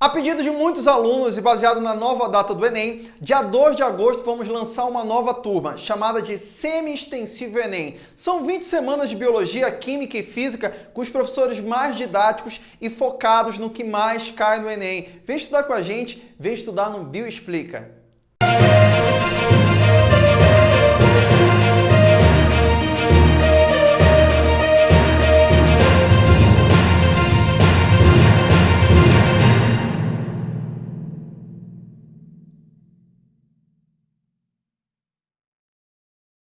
A pedido de muitos alunos e baseado na nova data do Enem, dia 2 de agosto vamos lançar uma nova turma, chamada de Semi-Extensivo Enem. São 20 semanas de Biologia, Química e Física com os professores mais didáticos e focados no que mais cai no Enem. Vem estudar com a gente, vem estudar no Bioexplica.